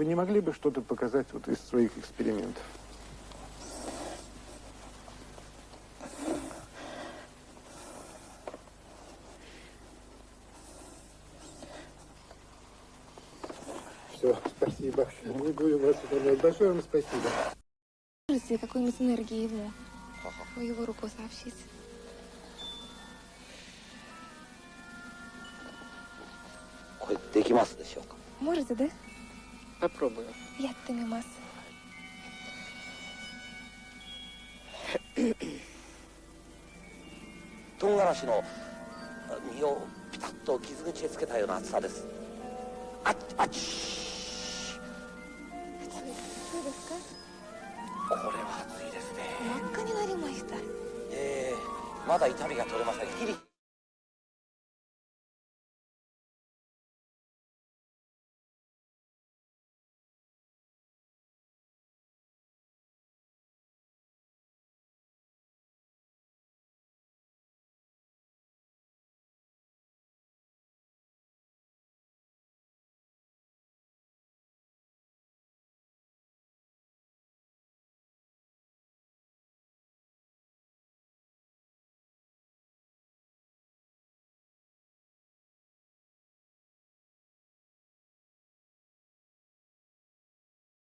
Вы не могли бы что-то показать вот из своих экспериментов? Все, спасибо. Благодарю вас, Большое вам спасибо. Можете какой-нибудь энергии его? в его руку сообщить? Можете, да? Попробую. Яってみます。唐辛子の実をピタッと傷口へつけたような厚さですあっあっちそうですかこれは熱いですね真っ赤になりました。ええまだ痛みが取れませんヒリ